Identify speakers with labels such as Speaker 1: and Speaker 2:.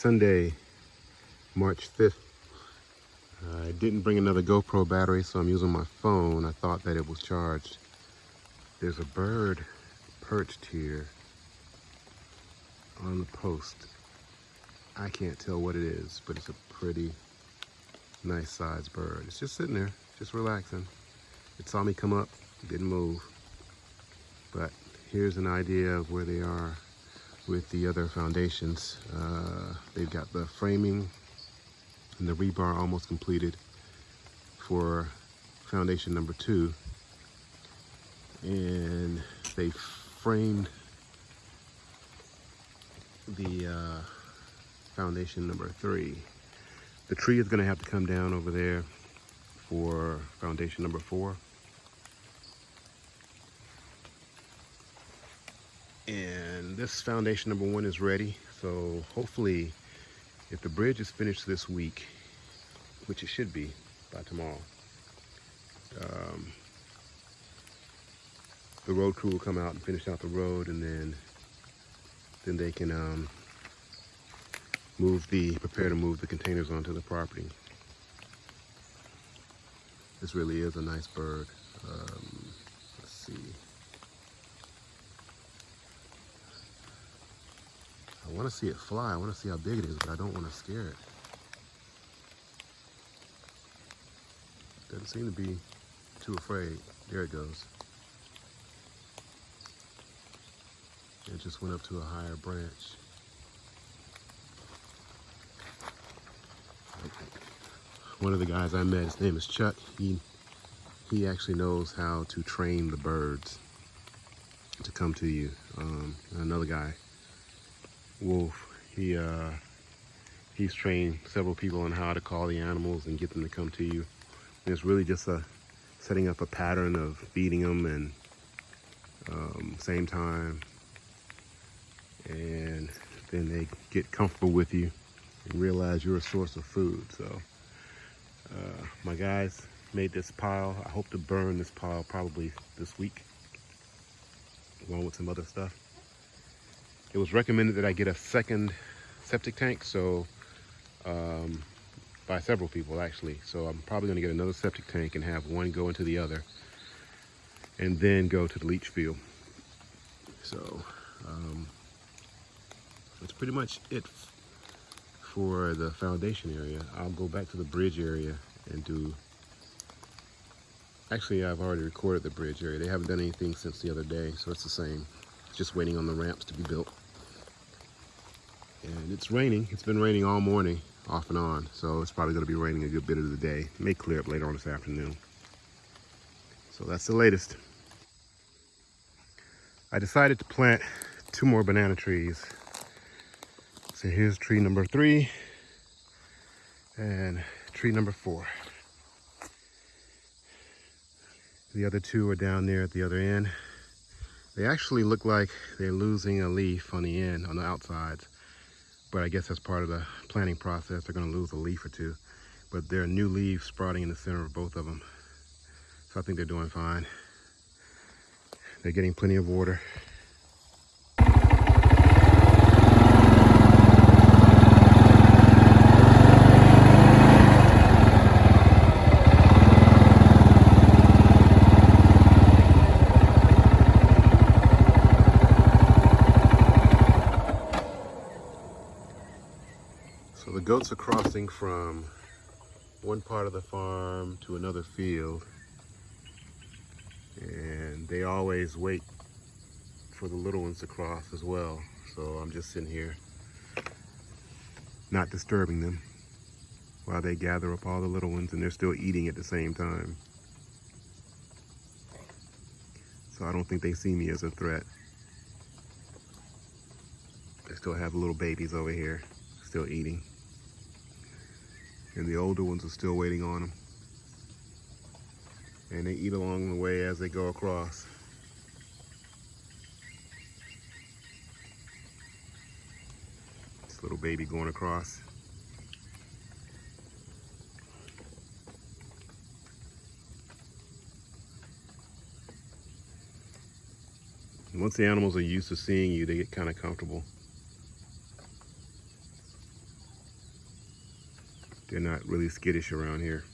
Speaker 1: Sunday, March 5th. I didn't bring another GoPro battery, so I'm using my phone. I thought that it was charged. There's a bird perched here on the post. I can't tell what it is, but it's a pretty nice sized bird. It's just sitting there, just relaxing. It saw me come up, didn't move. But here's an idea of where they are with the other foundations. Uh, they've got the framing and the rebar almost completed for foundation number two. And they framed the uh, foundation number three. The tree is gonna have to come down over there for foundation number four. And this foundation number one is ready. So hopefully, if the bridge is finished this week, which it should be by tomorrow, um, the road crew will come out and finish out the road and then then they can um, move the, prepare to move the containers onto the property. This really is a nice bird. Um, let's see. I want to see it fly. I want to see how big it is, but I don't want to scare it. Doesn't seem to be too afraid. There it goes. It just went up to a higher branch. One of the guys I met, his name is Chuck. He he actually knows how to train the birds to come to you. Um, another guy, Wolf, he uh, he's trained several people on how to call the animals and get them to come to you. And it's really just a setting up a pattern of feeding them and um, same time and then they get comfortable with you and realize you're a source of food. So uh, my guys made this pile. I hope to burn this pile probably this week along with some other stuff. It was recommended that I get a second septic tank, so um, by several people actually. So I'm probably gonna get another septic tank and have one go into the other and then go to the leach field. So um, that's pretty much it for the foundation area. I'll go back to the bridge area and do, actually I've already recorded the bridge area. They haven't done anything since the other day, so it's the same. Just waiting on the ramps to be built. And it's raining. It's been raining all morning, off and on. So it's probably gonna be raining a good bit of the day. It may clear up later on this afternoon. So that's the latest. I decided to plant two more banana trees so here's tree number three and tree number four. The other two are down there at the other end. They actually look like they're losing a leaf on the end, on the outsides. But I guess that's part of the planting process. They're gonna lose a leaf or two. But there are new leaves sprouting in the center of both of them. So I think they're doing fine. They're getting plenty of water. Goats are crossing from one part of the farm to another field and they always wait for the little ones to cross as well. So I'm just sitting here not disturbing them while they gather up all the little ones and they're still eating at the same time. So I don't think they see me as a threat. They still have little babies over here still eating and the older ones are still waiting on them. And they eat along the way as they go across. This little baby going across. once the animals are used to seeing you, they get kind of comfortable. They're not really skittish around here.